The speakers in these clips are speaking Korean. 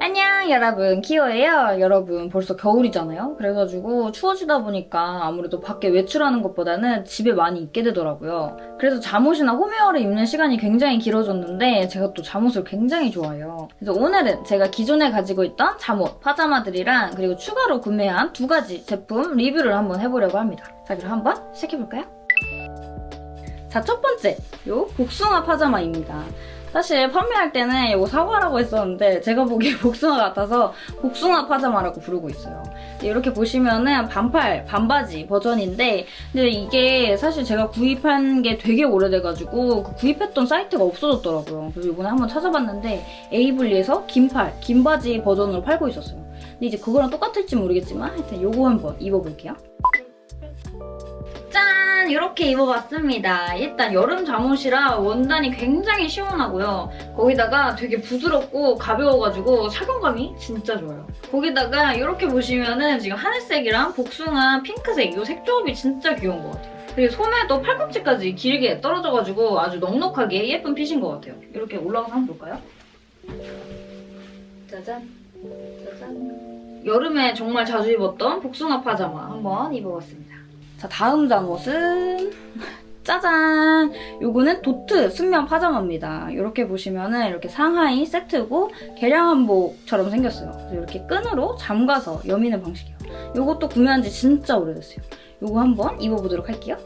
안녕 여러분. 키오예요. 여러분 벌써 겨울이잖아요. 그래가지고 추워지다 보니까 아무래도 밖에 외출하는 것보다는 집에 많이 있게 되더라고요. 그래서 잠옷이나 홈웨어를 입는 시간이 굉장히 길어졌는데 제가 또 잠옷을 굉장히 좋아해요. 그래서 오늘은 제가 기존에 가지고 있던 잠옷 파자마들이랑 그리고 추가로 구매한 두 가지 제품 리뷰를 한번 해보려고 합니다. 자 그럼 한번 시작해볼까요? 자 첫 번째. 요 복숭아 파자마입니다 사실 판매할 때는 이거 사과라고 했었는데 제가 보기에 복숭아 같아서 복숭아 파자마라고 부르고 있어요. 이렇게 보시면은 반팔, 반바지 버전인데 근데 이게 사실 제가 구입한 게 되게 오래돼가지고 그 구입했던 사이트가 없어졌더라고요. 그래서 이번에 한번 찾아봤는데 에이블리에서 긴팔, 긴 바지 버전으로 팔고 있었어요. 근데 이제 그거랑 똑같을지 모르겠지만 하여튼 이거 한번 입어볼게요. 짠! 이렇게 입어봤습니다. 일단 여름 잠옷이라 원단이 굉장히 시원하고요. 거기다가 되게 부드럽고 가벼워가지고 착용감이 진짜 좋아요. 거기다가 이렇게 보시면은 지금 하늘색이랑 복숭아 핑크색 이 색 조합이 진짜 귀여운 것 같아요. 그리고 소매도 팔꿈치까지 길게 떨어져가지고 아주 넉넉하게 예쁜 핏인 것 같아요. 이렇게 올라가서 한번 볼까요? 짜잔, 짜잔. 여름에 정말 자주 입었던 복숭아 파자마 한번 입어봤습니다. 자, 다음 잠옷은 짜잔! 요거는 도트 순면 파자마입니다. 이렇게 보시면은 이렇게 상하이 세트고 개량 한복처럼 생겼어요. 이렇게 끈으로 잠가서 여미는 방식이에요. 요것도 구매한 지 진짜 오래됐어요. 요거 한번 입어보도록 할게요.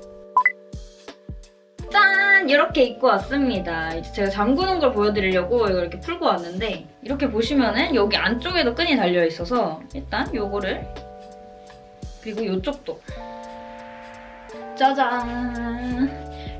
짠! 이렇게 입고 왔습니다. 이제 제가 잠그는 걸 보여드리려고 이걸 이렇게 풀고 왔는데 이렇게 보시면은 여기 안쪽에도 끈이 달려있어서 일단 요거를 그리고 이쪽도 짜잔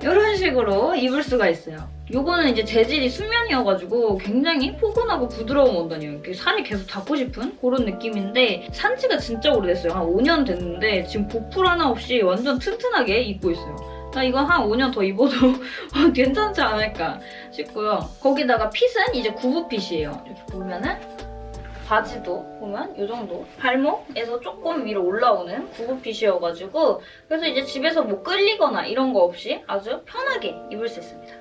이런 식으로 입을 수가 있어요. 요거는 이제 재질이 순면이어가지고 굉장히 포근하고 부드러운 원단이에요. 이렇게 살이 계속 닿고 싶은 그런 느낌인데 산 지가 진짜 오래됐어요. 한 5년 됐는데 지금 보풀 하나 없이 완전 튼튼하게 입고 있어요. 나 이거 한 5년 더 입어도 괜찮지 않을까 싶고요. 거기다가 핏은 이제 구부핏이에요. 이렇게 보면은 바지도 보면 이 정도 발목에서 조금 위로 올라오는 구부핏이어가지고 그래서 이제 집에서 뭐 끌리거나 이런 거 없이 아주 편하게 입을 수 있습니다.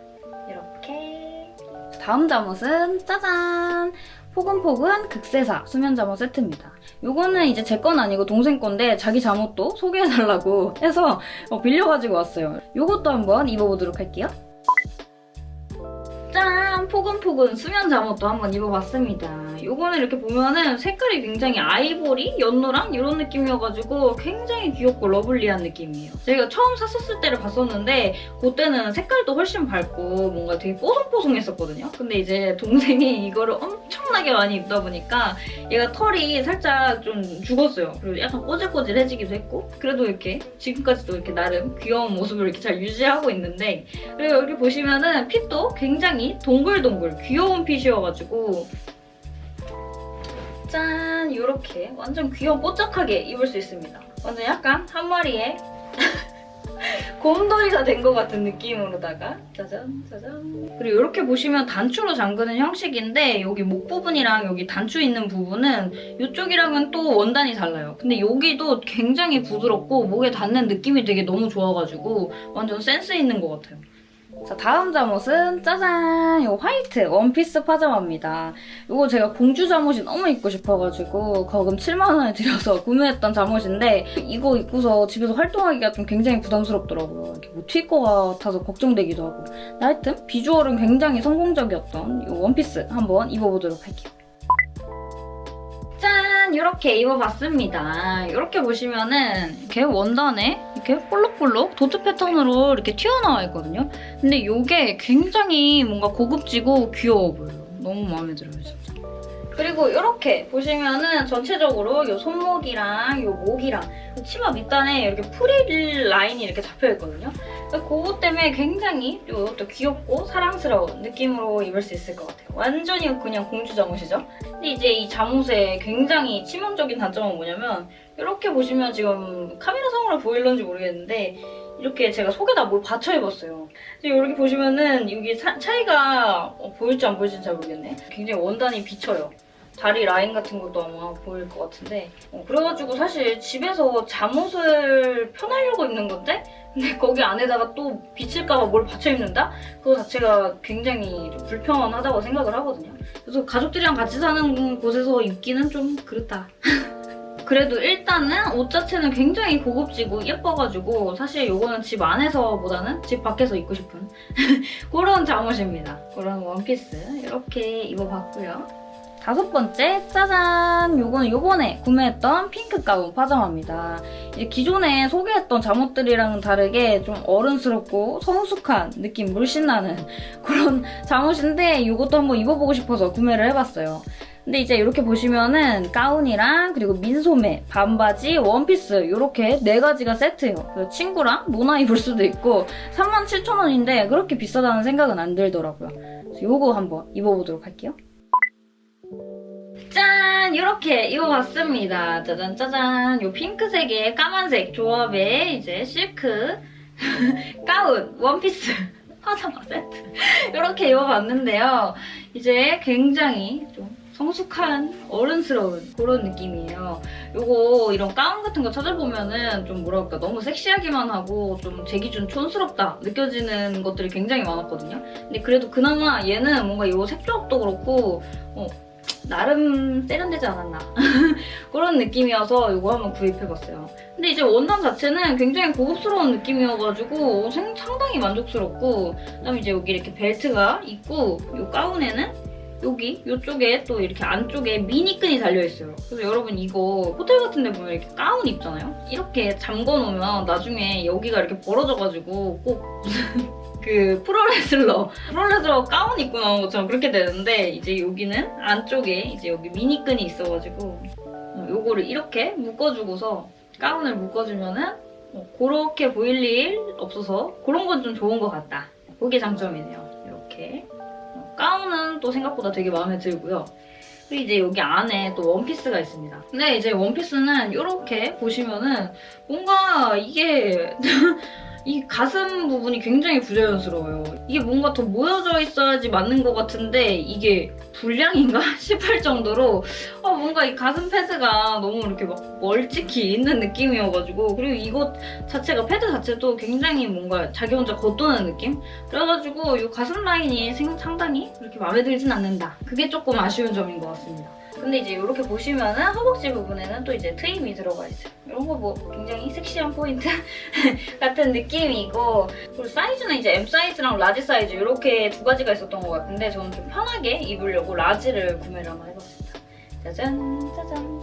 이렇게 다음 잠옷은 짜잔! 포근포근 극세사 수면 잠옷 세트입니다. 요거는 이제 제 건 아니고 동생 건데 자기 잠옷도 소개해달라고 해서 어, 빌려가지고 왔어요. 요것도 한번 입어보도록 할게요. 짠! 포근포근 수면 잠옷도 한번 입어봤습니다. 요거는 이렇게 보면은 색깔이 굉장히 아이보리, 연노랑 이런 느낌이어가지고 굉장히 귀엽고 러블리한 느낌이에요. 제가 처음 샀었을 때를 봤었는데 그때는 색깔도 훨씬 밝고 뭔가 되게 뽀송뽀송했었거든요. 근데 이제 동생이 이거를 엄청나게 많이 입다 보니까 얘가 털이 살짝 좀 죽었어요. 그리고 약간 꼬질꼬질해지기도 했고 그래도 이렇게 지금까지도 이렇게 나름 귀여운 모습을 이렇게 잘 유지하고 있는데 그리고 여기 보시면은 핏도 굉장히 동글 동글 귀여운 핏이어가지고 짠! 이렇게 완전 귀여운 뽀짝하게 입을 수 있습니다. 완전 약간 한 마리의 곰돌이가 된 것 같은 느낌으로다가 짜잔 짜잔 그리고 이렇게 보시면 단추로 잠그는 형식인데 여기 목 부분이랑 여기 단추 있는 부분은 이쪽이랑은 또 원단이 달라요. 근데 여기도 굉장히 부드럽고 목에 닿는 느낌이 되게 너무 좋아가지고 완전 센스 있는 것 같아요. 자 다음 잠옷은 짜잔! 이거 화이트 원피스 파자마입니다. 이거 제가 공주 잠옷이 너무 입고 싶어가지고 거금 7만원을 들여서 구매했던 잠옷인데 이거 입고서 집에서 활동하기가 좀 굉장히 부담스럽더라고요. 이렇게 뭐튈것 같아서 걱정되기도 하고 하여튼 비주얼은 굉장히 성공적이었던 이 원피스 한번 입어보도록 할게요. 짠! 이렇게 입어봤습니다. 이렇게 보시면은 이렇게 원단에 이렇게 볼록볼록 도트 패턴으로 이렇게 튀어나와 있거든요. 근데 이게 굉장히 뭔가 고급지고 귀여워 보여요. 너무 마음에 들어요, 진짜. 그리고 이렇게 보시면은 전체적으로 이 손목이랑 이 목이랑 치마 밑단에 이렇게 프릴 라인이 이렇게 잡혀있거든요. 그것 때문에 굉장히 이것도 귀엽고 사랑스러운 느낌으로 입을 수 있을 것 같아요. 완전히 그냥 공주 잠옷이죠. 근데 이제 이 잠옷의 굉장히 치명적인 단점은 뭐냐면 이렇게 보시면 지금 카메라상으로 보일런지 모르겠는데 이렇게 제가 속에다 뭘 받쳐 입었어요. 이렇게 보시면은 여기 사, 차이가 어, 보일지 안 보일지는 잘 모르겠네. 굉장히 원단이 비쳐요. 다리 라인 같은 것도 아마 보일 것 같은데 어, 그래가지고 사실 집에서 잠옷을 편하려고 입는 건데 근데 거기 안에다가 또 비칠까봐 뭘 받쳐 입는다? 그거 자체가 굉장히 좀 불편하다고 생각을 하거든요. 그래서 가족들이랑 같이 사는 곳에서 입기는 좀 그렇다. 그래도 일단은 옷 자체는 굉장히 고급지고 예뻐가지고 사실 이거는 집 안에서보다는 집 밖에서 입고 싶은 그런 잠옷입니다. 그런 원피스 이렇게 입어봤고요. 다섯 번째, 짜잔! 요거는 요번에 구매했던 핑크 가운 파자마입니다. 이제 기존에 소개했던 잠옷들이랑은 다르게 좀 어른스럽고 성숙한 느낌 물씬 나는 그런 잠옷인데 이것도 한번 입어보고 싶어서 구매를 해봤어요. 근데 이제 이렇게 보시면은 가운이랑 그리고 민소매, 반바지, 원피스 이렇게 네 가지가 세트예요. 친구랑 노나 입을 수도 있고 37,000원인데 그렇게 비싸다는 생각은 안 들더라고요. 그래서 요거 한번 입어보도록 할게요. 짠! 이렇게 입어봤습니다. 짜잔 짜잔. 요 핑크색에 까만색 조합의 이제 실크 가운, 원피스, 파자마 세트 이렇게 입어봤는데요. 이제 굉장히 좀 성숙한 어른스러운 그런 느낌이에요. 요거 이런 가운 같은 거 찾아보면은 좀 뭐랄까 너무 섹시하기만 하고 좀 제 기준 촌스럽다 느껴지는 것들이 굉장히 많았거든요. 근데 그래도 그나마 얘는 뭔가 요 색조합도 그렇고 어, 나름 세련되지 않았나 그런 느낌이어서 이거 한번 구입해봤어요. 근데 이제 원단 자체는 굉장히 고급스러운 느낌이어가지고 생- 상당히 만족스럽고 그다음에 이제 여기 이렇게 벨트가 있고 이 가운에는 여기 이쪽에 또 이렇게 안쪽에 미니끈이 달려있어요. 그래서 여러분 이거 호텔 같은 데 보면 이렇게 가운 입잖아요? 이렇게 잠궈놓으면 나중에 여기가 이렇게 벌어져가지고 꼭 그 프로레슬러 프로레슬러 가운 입고 나온 것처럼 그렇게 되는데 이제 여기는 안쪽에 이제 여기 미니끈이 있어가지고 어, 요거를 이렇게 묶어주고서 가운을 묶어주면은 어, 그렇게 보일 일 없어서 그런 건 좀 좋은 것 같다. 그게 장점이네요. 이렇게 어, 가운은 또 생각보다 되게 마음에 들고요. 그리고 이제 여기 안에 또 원피스가 있습니다. 근데 이제 원피스는 이렇게 보시면은 뭔가 이게 이 가슴 부분이 굉장히 부자연스러워요. 이게 뭔가 더 모여져 있어야지 맞는 것 같은데 이게 불량인가 싶을 정도로 아, 뭔가 이 가슴 패드가 너무 이렇게 막 멀찍이 있는 느낌이어가지고 그리고 이것 자체가 패드 자체도 굉장히 뭔가 자기 혼자 겉도는 느낌? 그래가지고 이 가슴 라인이 생- 상당히 그렇게 마음에 들진 않는다. 그게 조금 아쉬운 점인 것 같습니다. 근데 이제 이렇게 보시면은 허벅지 부분에는 또 이제 트임이 들어가 있어요. 이런 거 뭐 굉장히 섹시한 포인트 같은 느낌이고 그리고 사이즈는 이제 M 사이즈랑 라지 사이즈 이렇게 두 가지가 있었던 것 같은데 저는 좀 편하게 입으려고 라지를 구매를 한번 해봤습니다. 짜잔 짜잔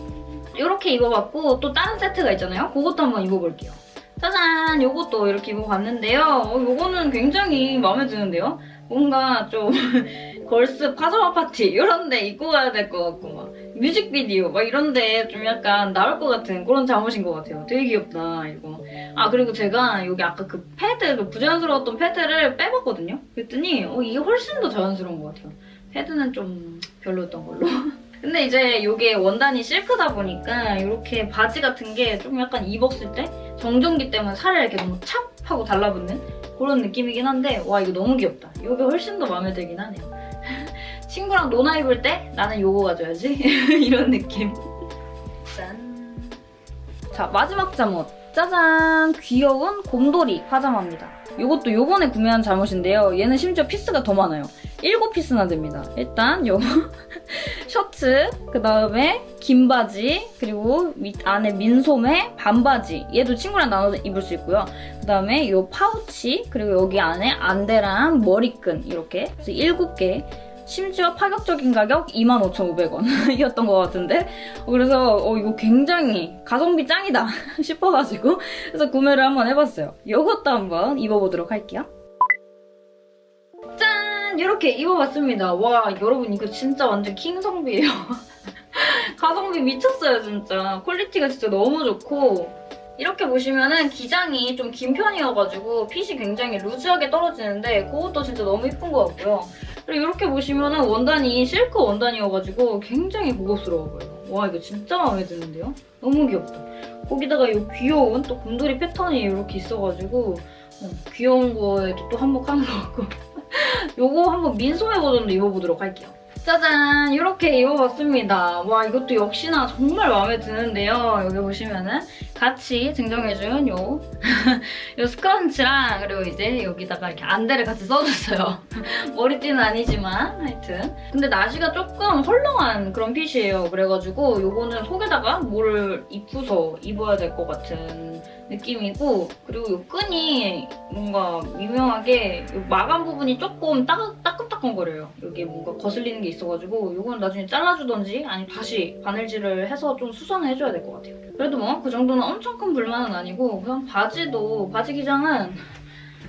이렇게 입어봤고 또 다른 세트가 있잖아요. 그것도 한번 입어볼게요. 짜잔 이것도 이렇게 입어봤는데요. 어, 이거는 굉장히 마음에 드는데요. 뭔가 좀 걸스 파자마 파티 이런 데 입고 가야 될 것 같고 막 뮤직비디오 막 이런 데 좀 약간 나올 것 같은 그런 잠옷인 것 같아요. 되게 귀엽다 이거. 아 그리고 제가 여기 아까 그 패드 그 부자연스러웠던 패드를 빼봤거든요. 그랬더니 어, 이게 훨씬 더 자연스러운 것 같아요. 패드는 좀 별로였던 걸로. 근데 이제 이게 원단이 실크다 보니까 이렇게 바지 같은 게 좀 약간 입었을 때 정전기 때문에 살에 이렇게 너무 찹 하고 달라붙는 그런 느낌이긴 한데 와 이거 너무 귀엽다. 이게 훨씬 더 마음에 들긴 하네요. 친구랑 노나 입을 때 나는 요거 가져야지 이런 느낌. 짠. 자 마지막 잠옷. 짜잔 귀여운 곰돌이 파자마입니다. 이것도 요번에 구매한 잠옷인데요. 얘는 심지어 피스가 더 많아요. 7피스나 됩니다. 일단 요 셔츠, 그 다음에 긴 바지, 그리고 밑 안에 민소매, 반바지. 얘도 친구랑 나눠 입을 수 있고요. 그 다음에 요 파우치, 그리고 여기 안에 안대랑 머리끈 이렇게 그래서 7개. 심지어 파격적인 가격 25,500원이었던 것 같은데 어, 그래서 어, 이거 굉장히 가성비 짱이다 싶어가지고 그래서 구매를 한번 해봤어요. 이것도 한번 입어보도록 할게요. 짠! 이렇게 입어봤습니다. 와 여러분 이거 진짜 완전 킹성비예요. 가성비 미쳤어요 진짜. 퀄리티가 진짜 너무 좋고 이렇게 보시면은 기장이 좀 긴 편이어가지고 핏이 굉장히 루즈하게 떨어지는데 그것도 진짜 너무 이쁜 것 같고요. 그리고 이렇게 보시면 은 원단이 실크 원단이어가지고 굉장히 고급스러워 보여요. 와 이거 진짜 마음에 드는데요? 너무 귀엽다. 거기다가 이 귀여운 또 곰돌이 패턴이 이렇게 있어가지고 어, 귀여운 거에도 또 한몫하는 것 같고 요거 한번 민소매 버전도 입어보도록 할게요. 짜잔 이렇게 입어봤습니다. 와 이것도 역시나 정말 마음에 드는데요. 여기 보시면은 같이 증정해준 요, 요 스크런치랑 그리고 이제 여기다가 이렇게 안대를 같이 써줬어요. 머리띠는 아니지만 하여튼 근데 나시가 조금 헐렁한 그런 핏이에요. 그래가지고 요거는 속에다가 뭐를 입고서 입어야 될 것 같은 느낌이고 그리고 요 끈이 뭔가 미묘하게 요 마감 부분이 조금 따, 따끔따끔거려요. 여기 뭔가 거슬리는 게 있어가지고 요건 나중에 잘라주던지 아니면 다시 바늘질을 해서 좀 수선을 해줘야 될 것 같아요. 그래도 뭐 그 정도는 엄청 큰 불만은 아니고 그냥 바지도 바지 기장은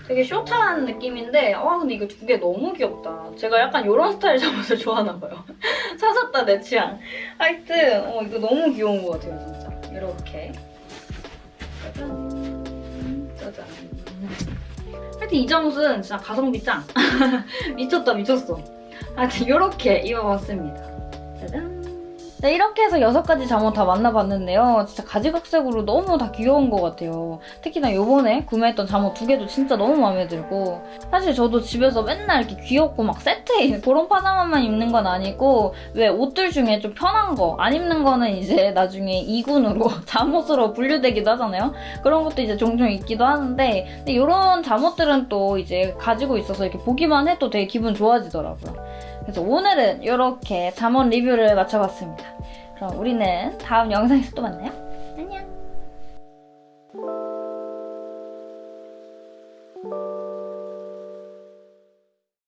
되게 숏한 느낌인데 와 근데 이거 두 개 너무 귀엽다. 제가 약간 이런 스타일 잠옷을 좋아하나 봐요. 사셨다 내 취향. 하여튼 어, 이거 너무 귀여운 것 같아요 진짜. 이렇게 짜잔 짜잔 하여튼 이 잠옷은 진짜 가성비 짱 미쳤다 미쳤어 하여튼 이렇게 입어봤습니다 짜잔 네, 이렇게 해서 여섯 가지 잠옷 다 만나봤는데요. 진짜 가지각색으로 너무 다 귀여운 것 같아요. 특히나 요번에 구매했던 잠옷 두 개도 진짜 너무 마음에 들고 사실 저도 집에서 맨날 이렇게 귀엽고 막 세트에 그런 파자마만 입는 건 아니고 왜 옷들 중에 좀 편한 거 안 입는 거는 이제 나중에 이군으로 잠옷으로 분류되기도 하잖아요. 그런 것도 이제 종종 있기도 하는데 근데 이런 잠옷들은 또 이제 가지고 있어서 이렇게 보기만 해도 되게 기분 좋아지더라고요. 그래서 오늘은 이렇게 잠옷 리뷰를 마쳐봤습니다. 그럼 우리는 다음 영상에서 또 만나요.